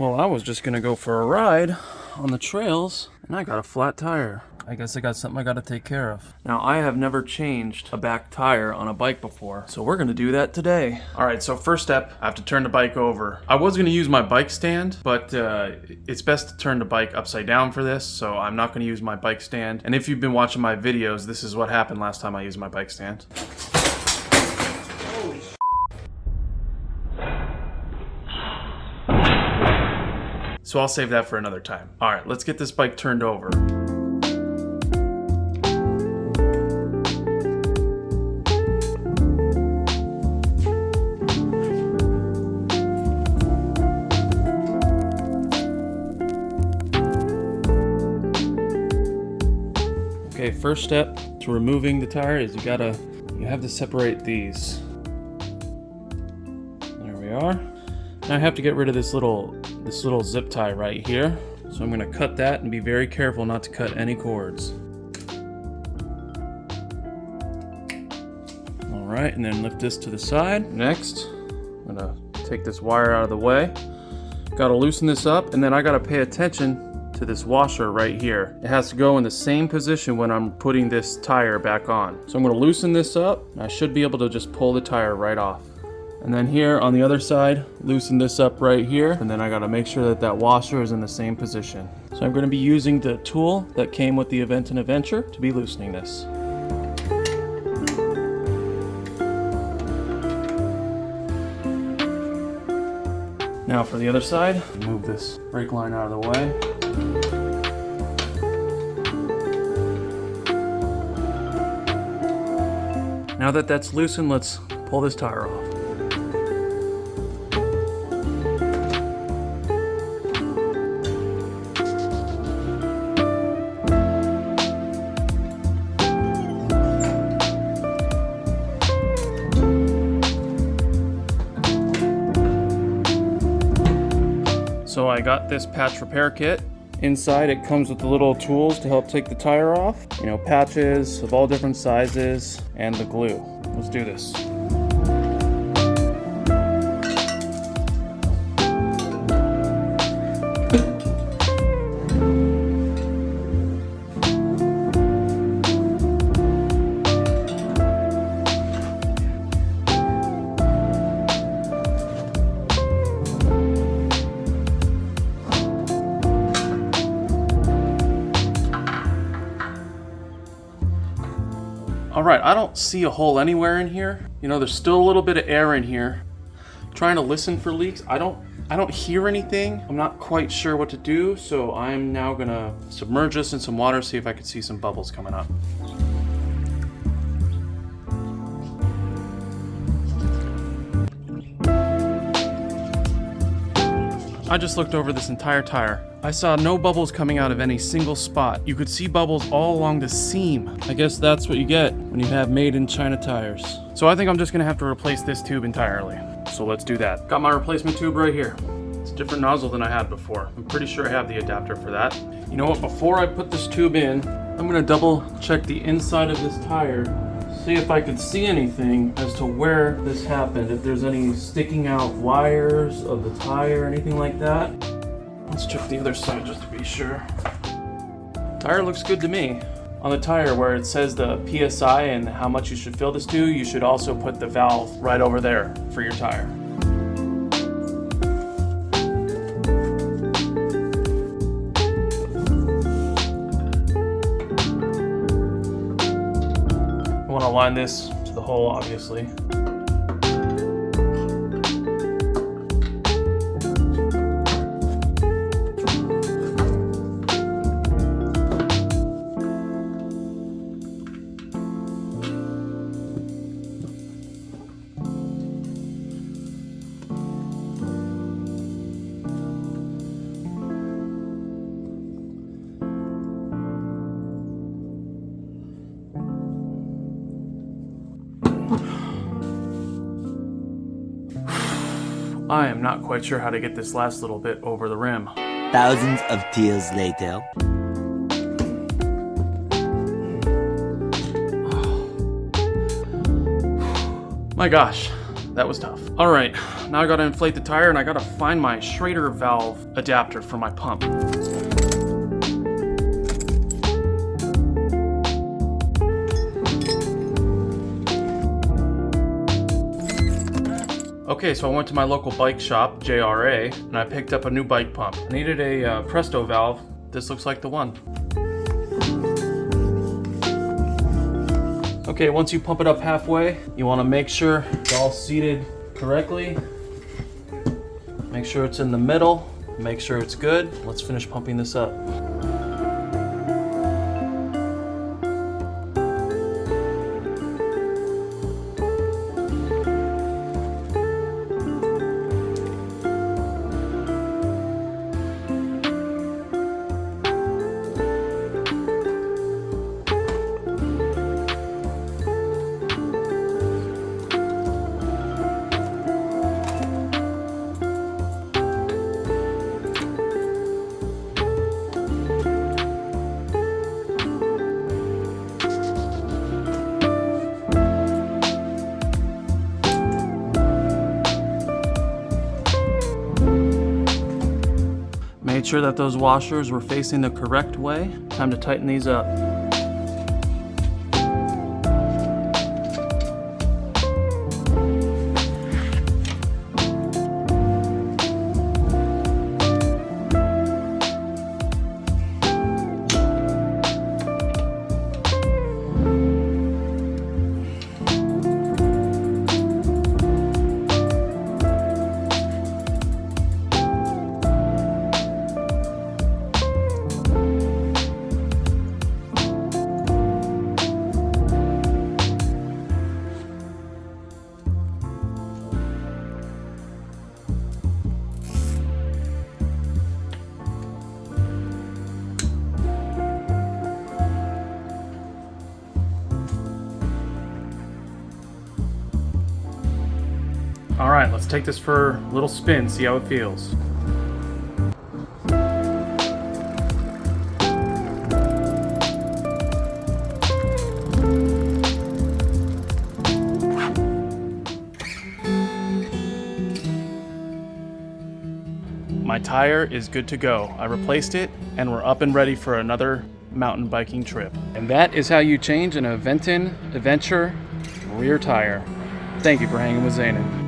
Well, I was just gonna go for a ride on the trails, and I got a flat tire. I guess I got something I gotta take care of. Now, I have never changed a back tire on a bike before, so we're gonna do that today. All right, so first step, I have to turn the bike over. I was gonna use my bike stand, but uh, it's best to turn the bike upside down for this, so I'm not gonna use my bike stand. And if you've been watching my videos, this is what happened last time I used my bike stand. So I'll save that for another time. All right, let's get this bike turned over. Okay, first step to removing the tire is you gotta, you have to separate these. There we are. I have to get rid of this little, this little zip tie right here. So I'm gonna cut that and be very careful not to cut any cords. All right, and then lift this to the side. Next, I'm gonna take this wire out of the way. Gotta loosen this up, and then I gotta pay attention to this washer right here. It has to go in the same position when I'm putting this tire back on. So I'm gonna loosen this up. I should be able to just pull the tire right off. And then here on the other side, loosen this up right here. And then I gotta make sure that that washer is in the same position. So I'm gonna be using the tool that came with the Aventon Adventure to be loosening this. Now for the other side, move this brake line out of the way. Now that that's loosened, let's pull this tire off. So I got this patch repair kit. Inside it comes with the little tools to help take the tire off. You know, patches of all different sizes and the glue. Let's do this. Don't see a hole anywhere in here. You know, there's still a little bit of air in here. trying to listen for leaks. I don't I don't hear anything. I'm not quite sure what to do, so I'm now gonna submerge this in some water, see if I can see some bubbles coming up. I just looked over this entire tire. I saw no bubbles coming out of any single spot. You could see bubbles all along the seam. I guess that's what you get when you have made in China tires. So I think I'm just gonna have to replace this tube entirely. So let's do that. Got my replacement tube right here. It's a different nozzle than I had before. I'm pretty sure I have the adapter for that. You know what, before I put this tube in, I'm gonna double check the inside of this tire see if I could see anything as to where this happened. If there's any sticking out wires of the tire, anything like that. Let's check the other side just to be sure. Tire looks good to me. On the tire where it says the PSI and how much you should fill this to, you should also put the valve right over there for your tire. I want to align this to the hole, obviously. I am not quite sure how to get this last little bit over the rim. Thousands of tears later. My gosh, that was tough. All right, now I gotta inflate the tire and I gotta find my Schrader valve adapter for my pump. Okay, so I went to my local bike shop, JRA, and I picked up a new bike pump. I needed a uh, Presta valve. This looks like the one. Okay, once you pump it up halfway, you want to make sure it's all seated correctly. Make sure it's in the middle. Make sure it's good. Let's finish pumping this up. Sure that those washers were facing the correct way. Time to tighten these up. All right, let's take this for a little spin, see how it feels. My tire is good to go. I replaced it and we're up and ready for another mountain biking trip. And that is how you change an Aventon Adventure rear tire. Thank you for hanging with Zanin.